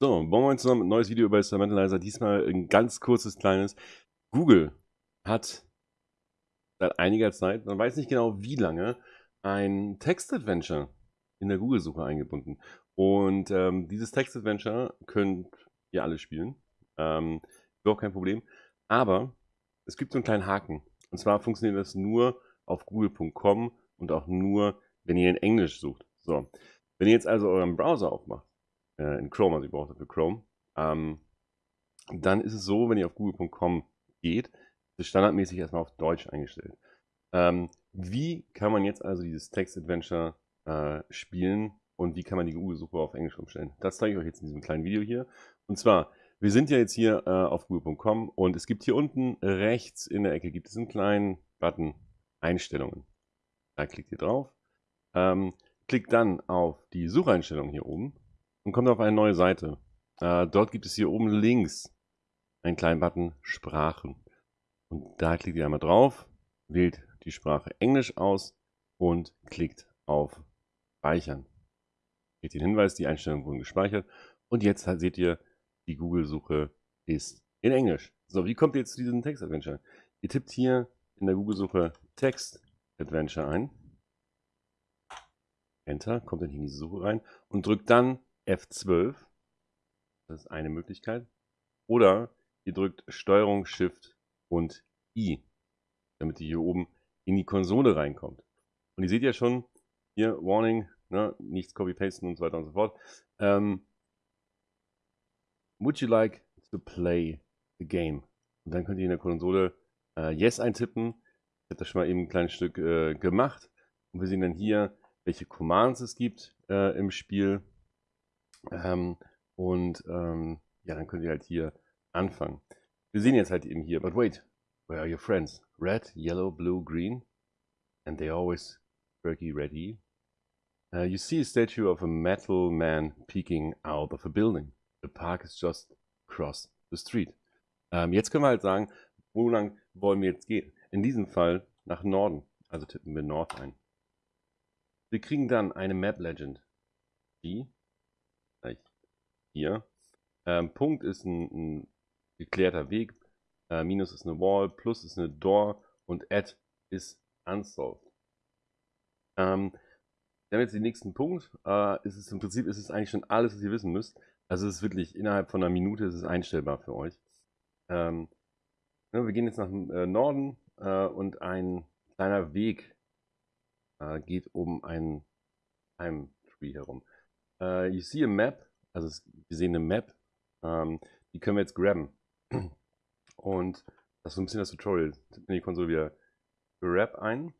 So, moin zusammen, ein neues Video über Instrumentalizer. Diesmal ein ganz kurzes, kleines. Google hat seit einiger Zeit, man weiß nicht genau wie lange, ein Text-Adventure in der Google-Suche eingebunden. Und ähm, dieses Text-Adventure könnt ihr alle spielen. Ähm, überhaupt kein Problem. Aber es gibt so einen kleinen Haken. Und zwar funktioniert das nur auf google.com und auch nur, wenn ihr in Englisch sucht. So, wenn ihr jetzt also euren Browser aufmacht, äh, in Chrome, also ihr braucht dafür Chrome, ähm, dann ist es so, wenn ihr auf google.com geht, ist standardmäßig erstmal auf Deutsch eingestellt. Ähm, wie kann man jetzt also dieses Text-Adventure äh, spielen und wie kann man die Google-Suche auf Englisch umstellen? Das zeige ich euch jetzt in diesem kleinen Video hier. Und zwar, wir sind ja jetzt hier äh, auf google.com und es gibt hier unten rechts in der Ecke gibt es einen kleinen Button Einstellungen. Da klickt ihr drauf. Ähm, klickt dann auf die Sucheinstellung hier oben und kommt auf eine neue Seite. Äh, dort gibt es hier oben links einen kleinen Button Sprachen. Und da klickt ihr einmal drauf, wählt die Sprache Englisch aus und klickt auf Speichern. Geht den Hinweis, die Einstellungen wurden gespeichert. Und jetzt seht ihr, die Google-Suche ist in Englisch. So, wie kommt ihr jetzt zu diesem Text-Adventure? Ihr tippt hier in der Google-Suche Text-Adventure ein. Enter, kommt dann hier in diese Suche rein und drückt dann F12. Das ist eine Möglichkeit. Oder ihr drückt Steuerung, Shift und I, damit ihr hier oben in die Konsole reinkommt. Und ihr seht ja schon, hier Warning, ne, nichts copy-pasten und so weiter und so fort. Ähm, would you like to play the game? Und dann könnt ihr in der Konsole äh, Yes eintippen. Ich habe das schon mal eben ein kleines Stück äh, gemacht. Und wir sehen dann hier, welche Commands es gibt äh, im Spiel. Ähm, und ähm, ja, dann könnt ihr halt hier anfangen. Wir sehen jetzt halt eben hier, but wait, where are your friends? Red, yellow, blue, green. And they always turkey ready. Uh, you see a statue of a metal man peeking out of a building. The park is just across the street. Ähm, jetzt können wir halt sagen, wo lang wollen wir jetzt gehen? In diesem Fall nach Norden. Also tippen wir Nord ein. Wir kriegen dann eine Map Legend. Die hier. Ähm, Punkt ist ein, ein geklärter Weg, äh, Minus ist eine Wall, Plus ist eine Door und Add ist Unsolved. Ähm, wir haben jetzt den nächsten Punkt. Äh, ist es im Prinzip ist es eigentlich schon alles, was ihr wissen müsst. Also es ist wirklich innerhalb von einer Minute ist es einstellbar für euch. Ähm, ja, ne, wir gehen jetzt nach äh, Norden äh, und ein kleiner Weg äh, geht um ein Time Tree herum. Uh, you see a map also es, wir sehen eine Map, ähm, die können wir jetzt grabben. Und das ist so ein bisschen das Tutorial. Tippen in die Konsole wieder Grab ein.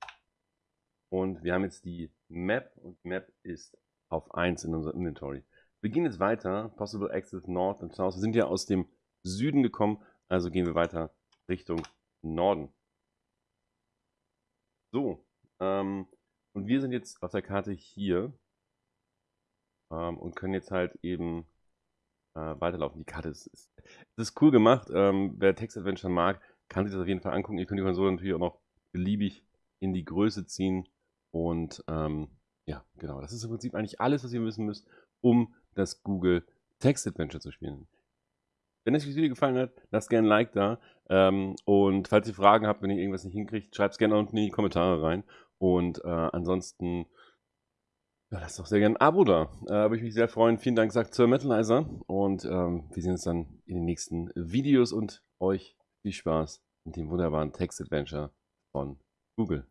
Und wir haben jetzt die Map und die Map ist auf 1 in unserem Inventory. Wir gehen jetzt weiter. Possible Access North und South. Wir sind ja aus dem Süden gekommen, also gehen wir weiter Richtung Norden. So, ähm, und wir sind jetzt auf der Karte hier ähm, und können jetzt halt eben äh, weiterlaufen. Die Karte ist, ist, ist cool gemacht. Ähm, wer Text Adventure mag, kann sich das auf jeden Fall angucken. Ihr könnt die Konsole natürlich auch noch beliebig in die Größe ziehen. Und ähm, ja, genau. Das ist im Prinzip eigentlich alles, was ihr wissen müsst, um das Google Text Adventure zu spielen. Wenn euch das Video gefallen hat, lasst gerne ein Like da. Ähm, und falls ihr Fragen habt, wenn ihr irgendwas nicht hinkriegt, schreibt es gerne unten in die Kommentare rein. Und äh, ansonsten ja, lasst doch sehr gerne ein Abo da. Äh, Würde ich mich sehr freuen. Vielen Dank, sagt Sir Metalizer. Und ähm, wir sehen uns dann in den nächsten Videos und euch viel Spaß mit dem wunderbaren Text-Adventure von Google.